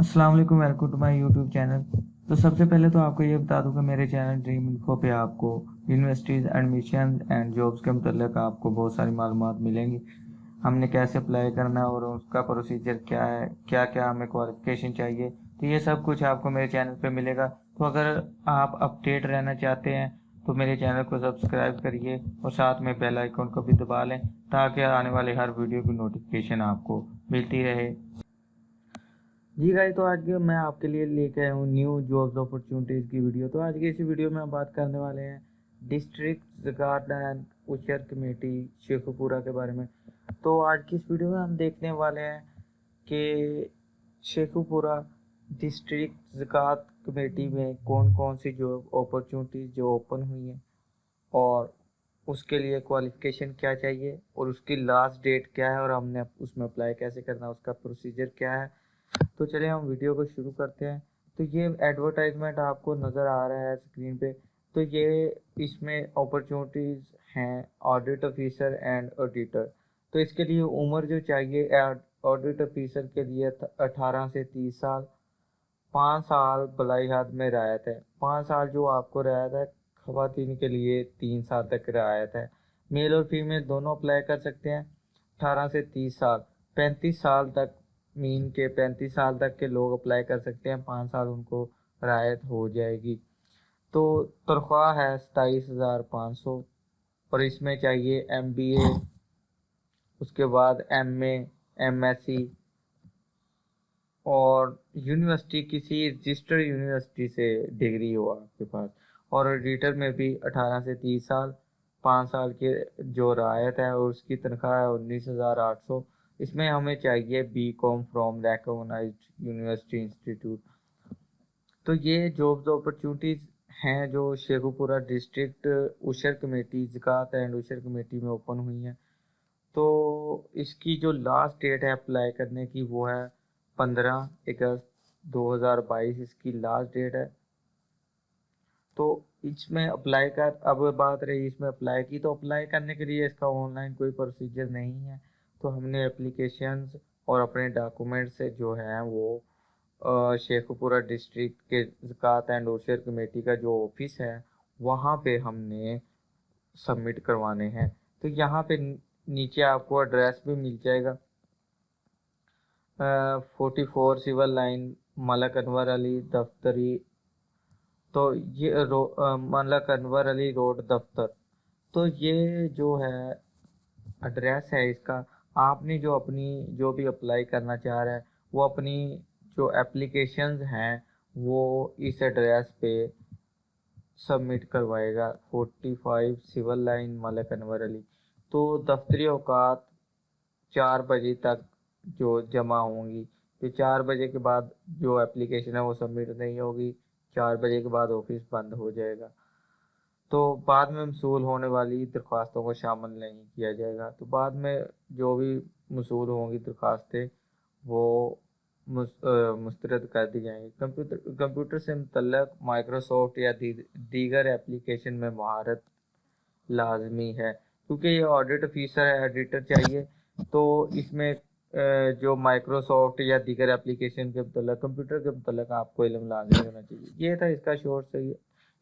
السلام علیکم welcome to my YouTube channel تو سب سے پہلے تو آپ کو یہ بتا دوں کہ میرے چینل ڈریم انفو پہ آپ کو یونیورسٹیز ایڈمیشن اینڈ جابس کے متعلق آپ کو بہت ساری معلومات ملیں گی۔ ہم نے کیسے اپلائی کرنا ہے اور اس کا پروسیجر کیا ہے، کیا کیا ہمیں کوالیفکیشن چاہیے، تو یہ سب کچھ آپ کو میرے چینل پہ ملے گا۔ تو اگر آپ اپڈیٹ رہنا چاہتے ہیں، تو میرے چینل کو سبسکرائب کریے اور ساتھ میں بیل آئیکن کو بھی دبا لیں تاکہ آنے والے ہر ویڈیو کی نوٹیفکیشن آپ کو ملتی رہے۔ جی گائی تو آج میں آپ کے لیے لے کے آیا ہوں نیو جابز اپرچونیٹیز کی ویڈیو تو آج کی اس ویڈیو میں ہم بات کرنے والے ہیں ڈسٹرکٹ گارڈ اینڈ اشر کمیٹی شیخو پورہ کے بارے میں. تو آج کی اس ویڈیو میں ہم دیکھنے والے ہیں کہ شیخو پورہ ڈسٹرکٹ زکوٰۃ کمیٹی میں کون کون سی جاب اپرچونیٹیز جو اوپن ہوئی ہیں اور اس کے لیے کوالیفیکیشن کیا چاہیے اور اس کی لاسٹ ڈیٹ کیا ہے اور ہم نے اس میں اپلائی کیسے کرنا، اس کا پروسیجر کیا ہے تو چلیں ہم ویڈیو کو شروع کرتے ہیں۔ تو یہ ایڈورٹائزمنٹ آپ کو نظر آ رہا ہے اسکرین پہ۔ تو یہ اس میں اپرچونیٹیز ہیں آڈٹ آفیسر اینڈ آڈیٹر تو اس کے لیے عمر جو چاہیے آڈٹ آفیسر کے لیے اٹھارہ سے تیس سال۔ پانچ سال بلائی ہاتھ میں رعایت ہے۔ پانچ سال جو آپ کو رعایت ہے، خواتین کے لیے تین سال تک رعایت ہے۔ میل اور فیمیل دونوں اپلائی کر سکتے ہیں، اٹھارہ سے تیس سال۔ پینتیس سال تک مین کے پینتیس سال تک کے لوگ اپلائی کر سکتے ہیں، پانچ سال ان کو رعایت ہو جائے گی۔ تو تنخواہ ہے ستائیس ہزار پانچ سو اور اس میں چاہیے ایم بی اے اس کے بعد M A M S C اور یونیورسٹی، کسی رجسٹر یونیورسٹی سے ڈگری ہو آپ کے پاس۔ اور ایڈیٹر میں بھی اٹھارہ سے تیس سال، پانچ سال کے جو رعایت ہے، اور اس کی تنخواہ ہے انیس ہزار آٹھ سو۔ اس میں ہمیں چاہیے B com from recognised university institute. تو یہ جابز اپرچونیٹیز ہیں جو شیخو پورہ ڈسٹرکٹ اوشر کمیٹی زکات اینڈ اوشر کمیٹی میں اوپن ہوئی ہیں۔ تو اس کی جو لاسٹ ڈیٹ ہے اپلائی کرنے کی وہ ہے پندرہ اگست دو ہزار بائیس۔ اس کی لاسٹ ڈیٹ ہے۔ تو اس میں اپلائی کر، اب بات رہی اس میں اپلائی کی، تو اپلائی کرنے کے لیے اس کا آن لائن کوئی پروسیجر نہیں ہے۔ تو ہم نے اپلیکیشنز اور اپنے ڈاکومنٹ سے جو ہیں وہ شیخ پورہ ڈسٹرکٹ کے زکوٰۃ اینڈ اوشر کمیٹی کا جو آفس ہے، وہاں پہ ہم نے سبمٹ کروانے ہیں۔ تو یہاں پہ نیچے آپ کو ایڈریس بھی مل جائے گا۔ Forty four civil line Malik Anwar Ali دفتری۔ تو یہ ملک انور علی روڈ دفتر۔ تو یہ جو ہے ایڈریس ہے اس کا آپ نے جو اپنی جو بھی اپلائی کرنا چاہ رہا ہے وہ اپنی جو اپلیکیشنز ہیں، وہ اس ایڈریس پہ سبمٹ کروائے گا۔ Forty five civil line Malik Anwar Ali. تو دفتری اوقات چار بجے تک جو جمع ہوں گی۔ تو چار بجے کے بعد جو اپلیکیشن ہے، وہ سبمٹ نہیں ہوگی۔ چار بجے کے بعد آفس بند ہو جائے گا۔ تو بعد میں مصول ہونے والی درخواستوں کو شامل نہیں کیا جائے گا۔ تو بعد میں جو بھی مصول ہوں گی درخواستیں، وہ مسترد کر دی جائیں گی۔ کمپیوٹر کمپیوٹر سے متعلق مائیکروسافٹ یا دیگر اپلیکیشن میں مہارت لازمی ہے۔ کیونکہ یہ آڈیٹ آفیسر ہے ایڈیٹر چاہیے، تو اس میں جو مائیکروسافٹ یا دیگر اپلیکیشن کے متعلق، کمپیوٹر کے متعلق آپ کو علم لازمی ہونا چاہیے۔ یہ تھا اس کا شور سے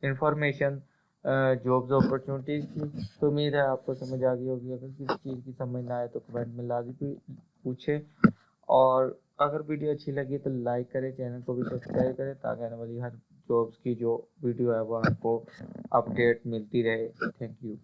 انفارمیشن۔ جابز اپرچونیٹیز کی۔ تو امید ہے آپ کو سمجھ آ گئی ہوگی۔ اگر کسی چیز کی سمجھ نہ آئے تو کمنٹ میں لازمی پوچھیں۔ اور اگر ویڈیو اچھی لگی تو لائک کریں چینل کو بھی سبسکرائب کریں تاکہ آنے والی ہر جابس کی جو ویڈیو ہے وہ آپ کو اپڈیٹ ملتی رہے۔ Thank you